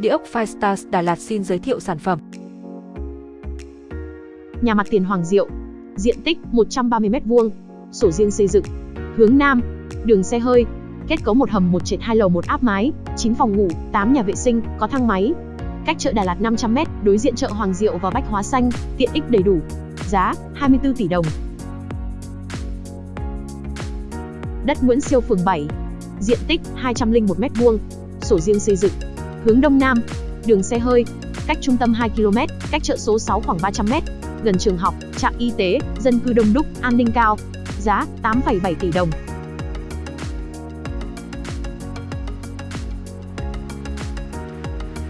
Địa ốc Firestars Đà Lạt xin giới thiệu sản phẩm. Nhà mặt tiền Hoàng Diệu, diện tích 130m2, sổ riêng xây dựng, hướng Nam, đường xe hơi, kết cấu một hầm một trệt hai lầu một áp mái, 9 phòng ngủ, 8 nhà vệ sinh, có thang máy. Cách chợ Đà Lạt 500m, đối diện chợ Hoàng Diệu và Bách Hóa Xanh, tiện ích đầy đủ. Giá 24 tỷ đồng. Đất Nguyễn Siêu phường 7, diện tích 201m2, sổ riêng xây dựng, hướng Đông Nam, đường xe hơi, cách trung tâm 2 km, cách chợ số 6 khoảng 300m, gần trường học, trạm y tế, dân cư đông đúc, an ninh cao. Giá 8,7 tỷ đồng.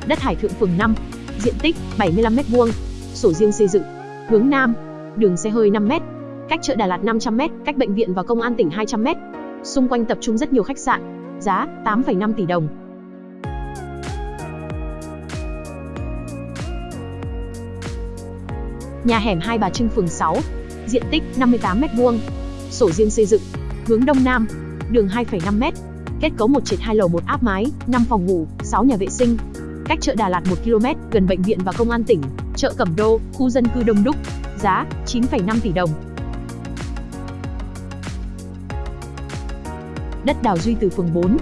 Đất Hải Thượng phường 5, diện tích 75m2, sổ riêng xây dựng, hướng Nam, đường xe hơi 5m, cách chợ Đà Lạt 500m, cách bệnh viện và công an tỉnh 200m. Xung quanh tập trung rất nhiều khách sạn, giá 8,5 tỷ đồng. Nhà hẻm Hai Bà Trưng phường 6, diện tích 58m2, sổ riêng xây dựng, hướng Đông Nam, đường 2,5m, kết cấu một trệt hai lầu một áp mái, 5 phòng ngủ, 6 nhà vệ sinh. Cách chợ Đà Lạt 1 km, gần bệnh viện và công an tỉnh, chợ Cẩm Đô, khu dân cư đông đúc. Giá 9,5 tỷ đồng. Đất Đào Duy từ phường 4,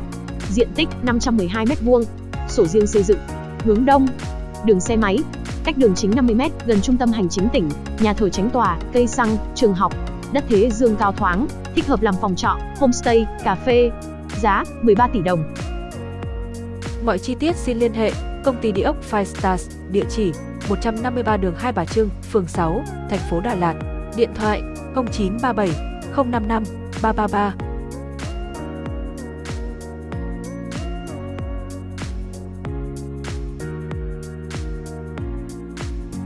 diện tích 512m2, sổ riêng xây dựng, hướng Đông, đường xe máy, cách đường chính 50m, gần trung tâm hành chính tỉnh, nhà thờ tránh tòa, cây xăng, trường học, đất thế dương cao thoáng, thích hợp làm phòng trọ, homestay, cà phê. Giá 13 tỷ đồng. Mọi chi tiết xin liên hệ công ty địa ốc Five Stars, địa chỉ 153 đường Hai Bà Trưng, phường 6, thành phố Đà Lạt. Điện thoại 0937 055 333